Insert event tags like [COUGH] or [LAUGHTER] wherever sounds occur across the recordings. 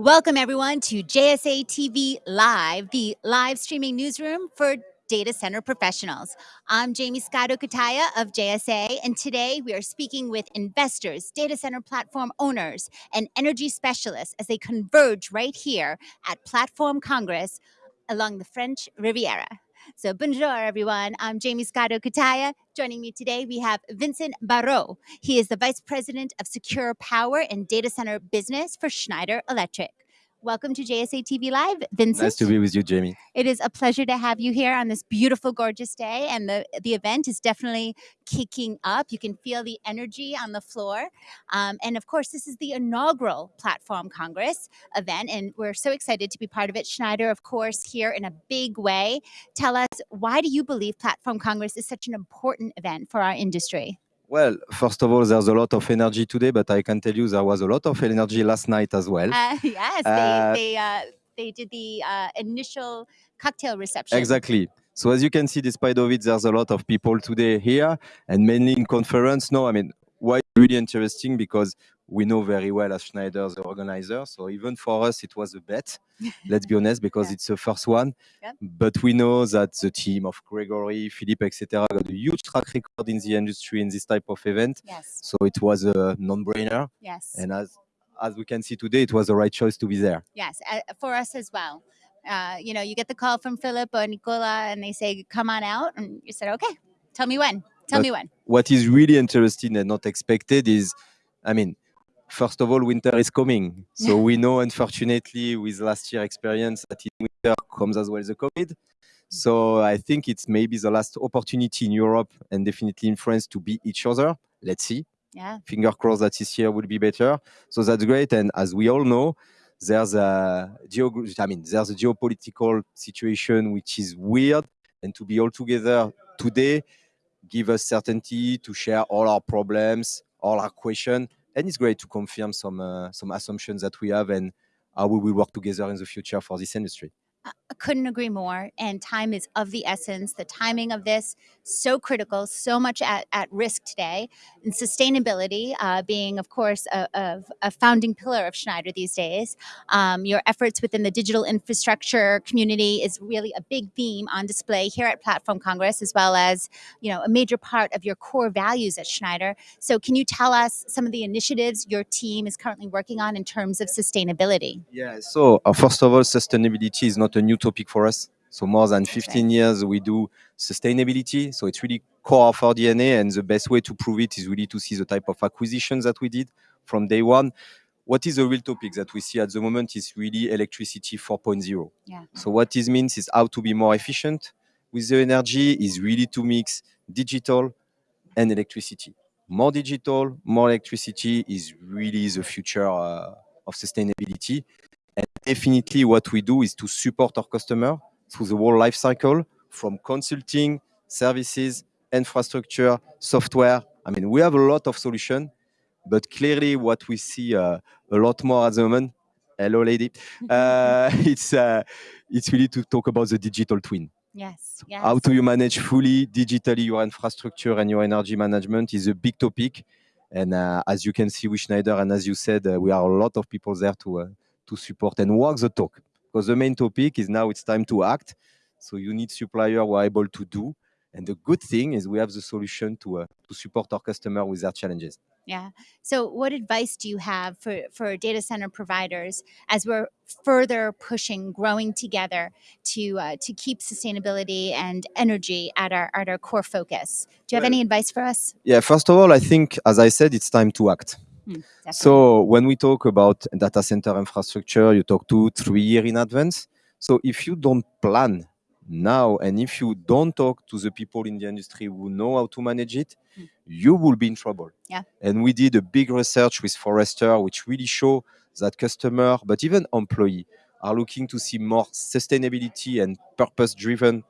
Welcome, everyone, to JSA TV Live, the live streaming newsroom for data center professionals. I'm Jaymie Scotto Cutaia of JSA, and today we are speaking with investors, data center platform owners, and energy specialists as they converge right here at Platform Congress along the French Riviera. So, bonjour, everyone. I'm Jaymie Scotto Cutaia. Joining me today, we have Vincent Barreau. He is the Vice President of Secure Power and Data Center Business for Schneider Electric. Welcome to JSA TV Live, Vincent. Nice to be with you, Jaymie. It is a pleasure to have you here on this beautiful, gorgeous day, and the the event is definitely kicking up. You can feel the energy on the floor, um, and of course, this is the inaugural Platform Congress event, and we're so excited to be part of it. Schneider, of course, here in a big way. Tell us why do you believe Platform Congress is such an important event for our industry? Well, first of all, there's a lot of energy today, but I can tell you there was a lot of energy last night as well. Uh, [LAUGHS] yes, Uh, they they uh, they did the uh, initial cocktail reception. Exactly. So as you can see, despite of it, there's a lot of people today here and mainly in conference. No, I mean, why really interesting because we know very well as Schneider, the organizer. So even for us, it was a bet, [LAUGHS] let's be honest, because Yeah. it's the first one. Yeah. But we know that the team of Gregory, Philippe, etc., got a huge track record in the industry in this type of event. Yes, So it was a non-brainer. yes. And as as we can see today, it was the right choice to be there. Yes, uh, for us as well. Uh, you know, you get the call from Philip or Nicola, and they say, "Come on out," and you said, "Okay, tell me when. Tell But- me when." What is really interesting and not expected is, I mean, first of all, winter is coming. So we know, unfortunately, with last year experience, that in winter comes as well the COVID. Mm. So I think it's maybe the last opportunity in Europe and definitely in France to be each other. Let's see. Yeah, Finger crossed that this year will be better. So that's great. And as we all know, there's a geog- I mean, there's a geopolitical situation which is weird, and to be all together today give us certainty to share all our problems, all our questions, and it's great to confirm some uh, some assumptions that we have and how we will work together in the future for this industry. I couldn't agree more. And time is of the essence. The timing of this so critical, so much at, at risk today, and sustainability uh, being, of course, a, a, founding pillar of Schneider these days. Um, your efforts within the digital infrastructure community is really a big theme on display here at Platform Congress, as well as you know a major part of your core values at Schneider. So, can you tell us some of the initiatives your team is currently working on in terms of sustainability? Yeah. So uh, first of all, sustainability is not a new topic for us. So more than That's right. 15 years we do sustainability. So it's really core of our DNA, and the best way to prove it is really to see the type of acquisitions that we did from day one. What is the real topic that we see at the moment is really electricity 4.0. Yeah. So what this means is how to be more efficient with the energy is really to mix digital and electricity. More digital, more electricity is really the future uh, of sustainability. And definitely what we do is to support our customer through the whole life cycle from consulting, services, infrastructure, software. I mean, we have a lot of solution, but clearly what we see uh, a lot more at the moment, hello lady, [LAUGHS] uh, it's, uh, it's really to talk about the digital twin. Yes. Yes. How do you manage fully digitally your infrastructure and your energy management is a big topic. And uh, as you can see with Schneider, and as you said, uh, we are a lot of people there to uh, to support and walk the talk. Because the main topic is now it's time to act. So you need supplier who are able to do. And the good thing is we have the solution to uh, to support our customer with their challenges. Yeah. So, what advice do you have for, for data center providers as we're further pushing, growing together to uh, to keep sustainability and energy at our at our core focus? Do you have Well- any advice for us? Yeah, first of all, I think, as I said, it's time to act. Hmm. So when we talk about data center infrastructure, you talk two, three year in advance. So if you don't plan now, and if you don't talk to the people in the industry who know how to manage it, Mm. you will be in trouble. Yeah. And we did a big research with Forrester, which really show that customer, but even employee, are looking to see more sustainability and purpose-driven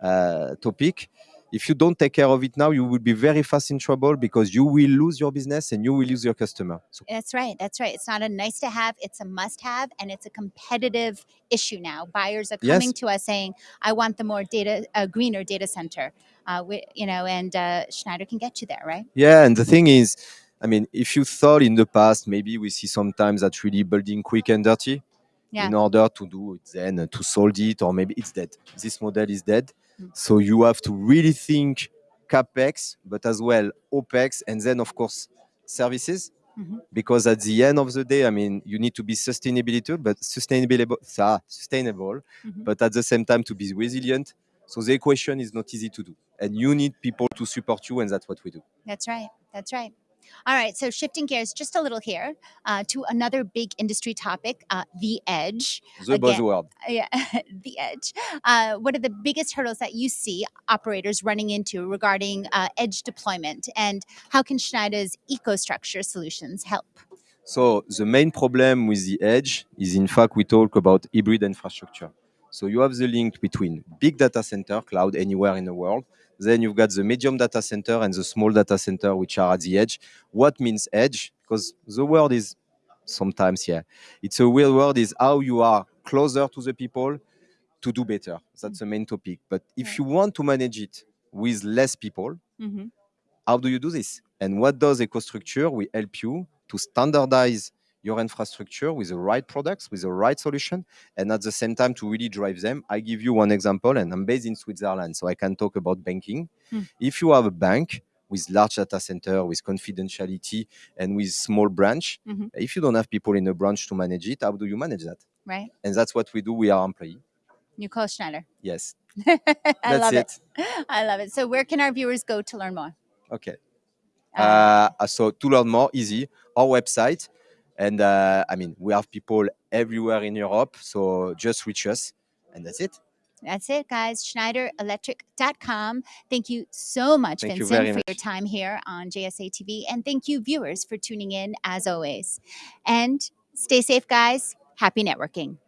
uh, topic. If you don't take care of it now, you will be very fast in trouble because you will lose your business and you will lose your customer. So That's right. That's right. It's not a nice to have, it's a must have, and it's a competitive issue now. Buyers are Yes. coming to us saying, I want the more data, uh, greener data center. Uh, we, you know, and uh, Schneider can get you there, right? Yeah, and the thing is, I mean, if you thought in the past, maybe we see sometimes that really building quick and dirty. Yeah. in order to do it then uh, to solve it or maybe it's dead this model is dead. So you have to really think capex but as well opex and then of course services Mhm. because at the end of the day i mean you need to be sustainability but sustainable ah, sustainable Mhm. but at the same time to be resilient so the equation is not easy to do and you need people to support you and that's what we do That's right. That's right. All right. So shifting gears just a little here uh, to another big industry topic, uh, the edge. the Again- buzzword Yeah, [LAUGHS] the edge. Uh, what are the biggest hurdles that you see operators running into regarding uh, edge deployment, and how can Schneider's EcoStruxure solutions help? So the main problem with the edge is in fact we talk about hybrid infrastructure. So you have the link between big data center, cloud anywhere in the world. Then you've got the medium data center and the small data center, which are at the edge. What means edge? Because the word is sometimes, yeah, it's a real word is how you are closer to the people to do better. That's the main topic. But if you want to manage it with less people, Mm-hmm. how do you do this? And what does EcoStruxure? We help you to standardize your infrastructure with the right products, with the right solution, and at the same time to really drive them. I give you one example, and I'm based in Switzerland, so I can talk about banking. Hmm. If you have a bank with large data center, with confidentiality, and with small branch, Mhm. if you don't have people in a branch to manage it, how do you manage that? Right. And that's what we do. We are employee. Nicole Schneider. Yes, [LAUGHS] I that's love it. it. I love it. So where can our viewers go to learn more? Okay. Uh, Uh, so to learn more, easy, our website. And uh, I mean, we have people everywhere in Europe. So just reach us. And that's it. That's it, guys. SchneiderElectric.com. Thank you so much, Thank Vincent, very for your time here on JSA TV. And thank you, viewers, for tuning in as always. And stay safe, guys. Happy networking.